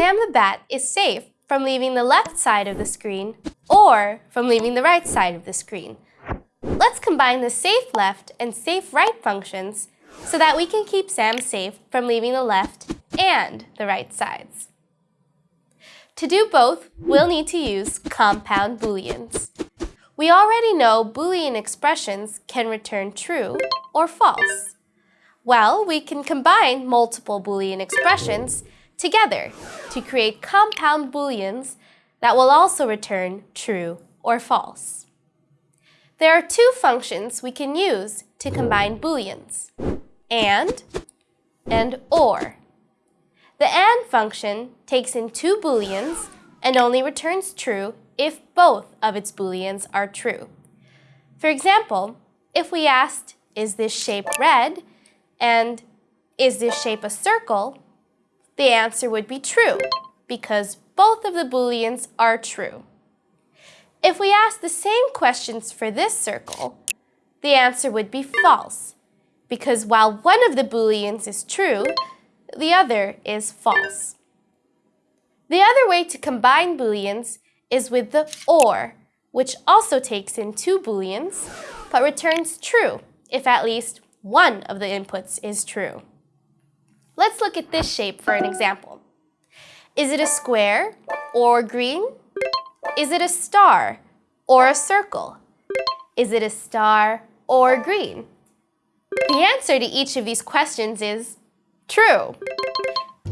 Sam the Bat is safe from leaving the left side of the screen or from leaving the right side of the screen. Let's combine the safe left and safe right functions so that we can keep Sam safe from leaving the left and the right sides. To do both, we'll need to use compound booleans. We already know Boolean expressions can return true or false. Well, we can combine multiple Boolean expressions together to create compound booleans that will also return true or false. There are two functions we can use to combine booleans, AND and OR. The AND function takes in two booleans and only returns true if both of its booleans are true. For example, if we asked, is this shape red? and is this shape a circle? The answer would be true because both of the booleans are true. If we ask the same questions for this circle, the answer would be false because while one of the booleans is true, the other is false. The other way to combine booleans is with the OR, which also takes in two booleans, but returns true if at least one of the inputs is true. Let's look at this shape for an example. Is it a square or green? Is it a star or a circle? Is it a star or green? The answer to each of these questions is true.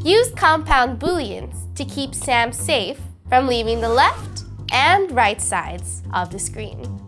Use compound booleans to keep Sam safe from leaving the left and right sides of the screen.